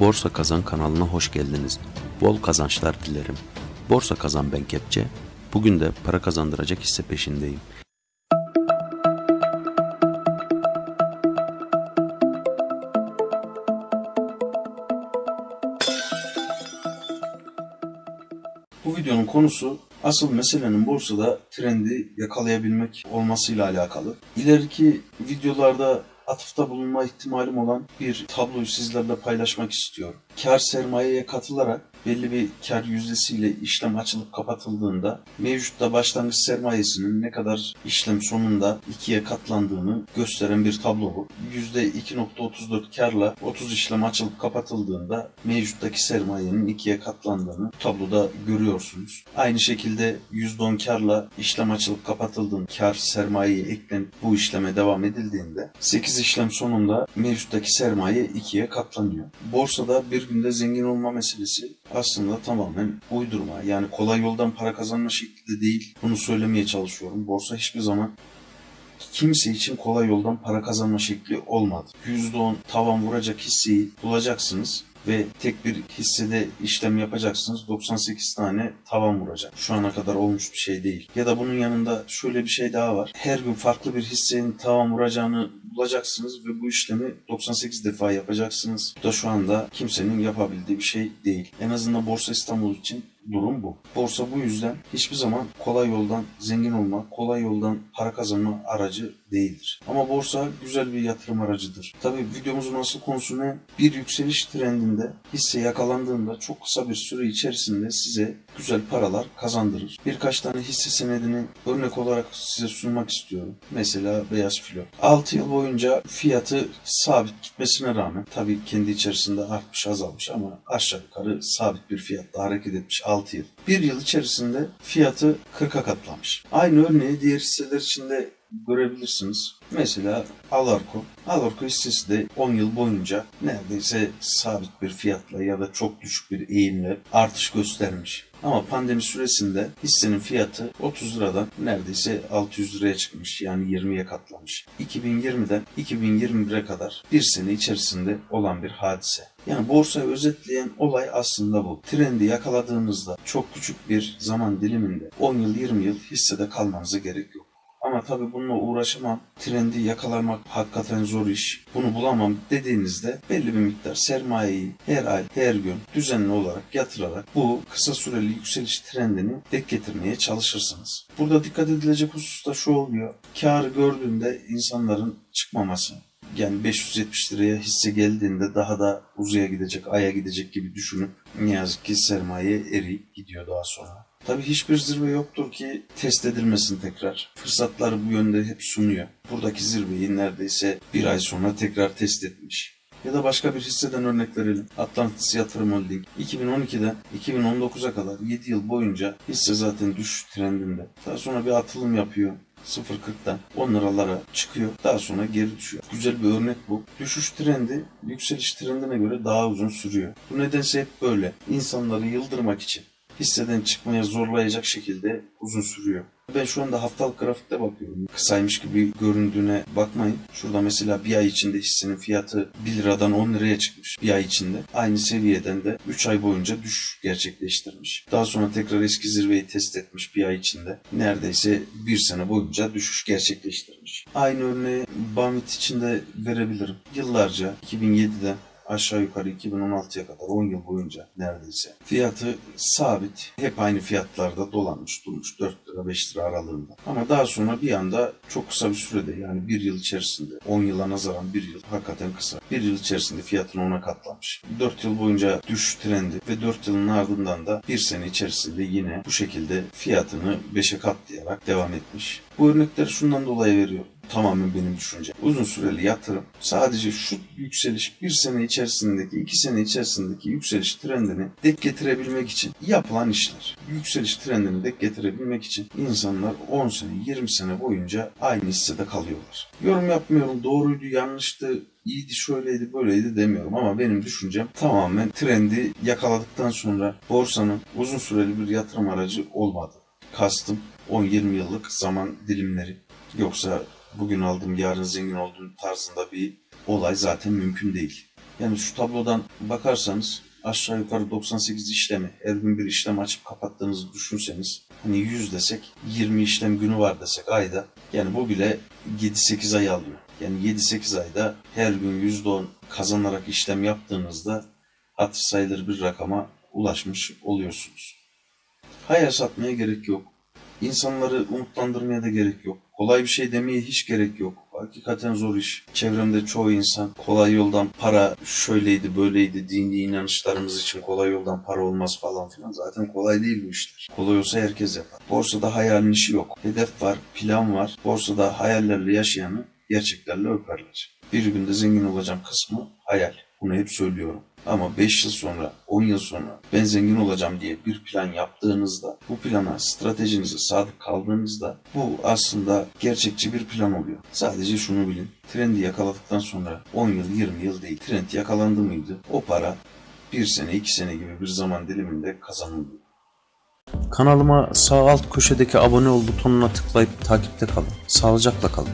Borsa Kazan kanalına hoş geldiniz. Bol kazançlar dilerim. Borsa Kazan ben Kepçe. Bugün de para kazandıracak hisse peşindeyim. Bu videonun konusu asıl meselenin borsada trendi yakalayabilmek olmasıyla alakalı. İleriki videolarda atıfta bulunma ihtimalim olan bir tabloyu sizlerle paylaşmak istiyorum. Kar sermayeye katılarak belli bir kar yüzdesiyle işlem açılıp kapatıldığında mevcutta başlangıç sermayesinin ne kadar işlem sonunda ikiye katlandığını gösteren bir tablo bu. %2.34 karla 30 işlem açılıp kapatıldığında mevcuttaki sermayenin ikiye katlandığını tabloda görüyorsunuz. Aynı şekilde %10 karla işlem açılıp kapatıldığında kar sermayeye eklenip bu işleme devam edildiğinde 8 işlem sonunda mevcuttaki sermaye ikiye katlanıyor. Borsada bir günde zengin olma meselesi aslında tamamen uydurma. Yani kolay yoldan para kazanma şekli de değil. Bunu söylemeye çalışıyorum. Borsa hiçbir zaman kimse için kolay yoldan para kazanma şekli olmadı. %10 tavan vuracak hisseyi bulacaksınız ve tek bir hissede işlem yapacaksınız 98 tane tavan vuracak. Şu ana kadar olmuş bir şey değil. Ya da bunun yanında şöyle bir şey daha var. Her gün farklı bir hissenin tavan vuracağını bulacaksınız ve bu işlemi 98 defa yapacaksınız. Bu da şu anda kimsenin yapabildiği bir şey değil. En azından Borsa İstanbul için durum bu. Borsa bu yüzden hiçbir zaman kolay yoldan zengin olma, kolay yoldan para kazanma aracı değildir. Ama borsa güzel bir yatırım aracıdır. Tabi videomuzun asıl konusu ne? Bir yükseliş trendinde hisse yakalandığında çok kısa bir süre içerisinde size güzel paralar kazandırır. Birkaç tane hisse senedini örnek olarak size sunmak istiyorum. Mesela beyaz filo. 6 yıl boyunca fiyatı sabit gitmesine rağmen tabii kendi içerisinde artmış azalmış ama aşağı yukarı sabit bir fiyatta hareket etmiş 6 yıl. Bir yıl içerisinde fiyatı 40'a katlamış. Aynı örneği diğer hisseler içinde görebilirsiniz. Mesela Alarko. Alarko hissesi de 10 yıl boyunca neredeyse sabit bir fiyatla ya da çok düşük bir eğimle artış göstermiş. Ama pandemi süresinde hissenin fiyatı 30 liradan neredeyse 600 liraya çıkmış. Yani 20'ye katlamış. 2020'den 2021'e kadar bir sene içerisinde olan bir hadise. Yani borsayı özetleyen olay aslında bu. Trendi yakaladığınızda çok küçük bir zaman diliminde 10 yıl 20 yıl hissede kalmanıza gerek yok. Ama tabii bununla uğraşamam, trendi yakalamak hakikaten zor iş, bunu bulamam dediğinizde belli bir miktar sermayeyi her ay, her gün düzenli olarak yatırarak bu kısa süreli yükseliş trendini dek getirmeye çalışırsınız. Burada dikkat edilecek husus da şu oluyor. Kar gördüğünde insanların çıkmaması. Yani 570 liraya hisse geldiğinde daha da uzaya gidecek, aya gidecek gibi düşünüp ne yazık ki sermaye eriyip gidiyor daha sonra. Tabii hiçbir zirve yoktur ki test edilmesin tekrar. Fırsatları bu yönde hep sunuyor. Buradaki zirveyi neredeyse bir ay sonra tekrar test etmiş. Ya da başka bir hisseden örnek verelim. Atlantis Yatırım Holding. 2012'den 2019'a kadar 7 yıl boyunca hisse zaten düşüş trendinde. Daha sonra bir atılım yapıyor. 0.40'dan 10 liralara çıkıyor. Daha sonra geri düşüyor. Güzel bir örnek bu. Düşüş trendi yükseliş trendine göre daha uzun sürüyor. Bu nedense hep böyle. İnsanları yıldırmak için hisseden çıkmaya zorlayacak şekilde uzun sürüyor. Ben şu anda haftalık grafikte bakıyorum. Kısaymış gibi göründüğüne bakmayın. Şurada mesela bir ay içinde hissenin fiyatı 1 liradan 10 liraya çıkmış. Bir ay içinde. Aynı seviyeden de 3 ay boyunca düşüş gerçekleştirmiş. Daha sonra tekrar eski zirveyi test etmiş bir ay içinde. Neredeyse bir sene boyunca düşüş gerçekleştirmiş. Aynı örneği Bamit için de verebilirim. Yıllarca 2007'den aşağı yukarı 2016'ya kadar 10 yıl boyunca neredeyse. Fiyatı sabit. Hep aynı fiyatlarda dolanmış durmuş 4 lira 5 lira aralığında. Ama daha sonra bir anda çok kısa bir sürede yani bir yıl içerisinde 10 yıla nazaran bir yıl hakikaten kısa. Bir yıl içerisinde fiyatını ona katlamış. 4 yıl boyunca düşüş trendi ve 4 yılın ardından da bir sene içerisinde yine bu şekilde fiyatını 5'e katlayarak devam etmiş. Bu örnekleri şundan dolayı veriyorum tamamen benim düşüncem. Uzun süreli yatırım sadece şu yükseliş bir sene içerisindeki, iki sene içerisindeki yükseliş trendini dek getirebilmek için yapılan işler. Yükseliş trendini dek getirebilmek için insanlar 10 sene, 20 sene boyunca aynı hissede kalıyorlar. Yorum yapmıyorum, doğruydu, yanlıştı, iyiydi, şöyleydi, böyleydi demiyorum ama benim düşüncem tamamen trendi yakaladıktan sonra borsanın uzun süreli bir yatırım aracı olmadı. Kastım 10-20 yıllık zaman dilimleri. Yoksa bugün aldım yarın zengin olduğum tarzında bir olay zaten mümkün değil. Yani şu tablodan bakarsanız aşağı yukarı 98 işlemi her gün bir işlem açıp kapattığınızı düşünseniz hani 100 desek 20 işlem günü var desek ayda yani bu bile 7-8 ay alıyor. Yani 7-8 ayda her gün %10 kazanarak işlem yaptığınızda hatır sayılır bir rakama ulaşmış oluyorsunuz. Hayal satmaya gerek yok. İnsanları umutlandırmaya da gerek yok. Kolay bir şey demeye hiç gerek yok. Hakikaten zor iş. Çevremde çoğu insan kolay yoldan para şöyleydi böyleydi dini inanışlarımız için kolay yoldan para olmaz falan filan. Zaten kolay değil bu işler. Kolay olsa herkes yapar. Borsada hayalin işi yok. Hedef var, plan var. Borsada hayallerle yaşayanı gerçeklerle öperler. Bir günde zengin olacağım kısmı hayal. Bunu hep söylüyorum. Ama 5 yıl sonra, 10 yıl sonra ben zengin olacağım diye bir plan yaptığınızda, bu plana, stratejinize sadık kaldığınızda bu aslında gerçekçi bir plan oluyor. Sadece şunu bilin. Trendi yakaladıktan sonra 10 yıl, 20 yıl değil. Trend yakalandı mıydı? O para bir sene, iki sene gibi bir zaman diliminde kazanılıyor. Kanalıma sağ alt köşedeki abone ol butonuna tıklayıp takipte kalın. Sağlıcakla kalın.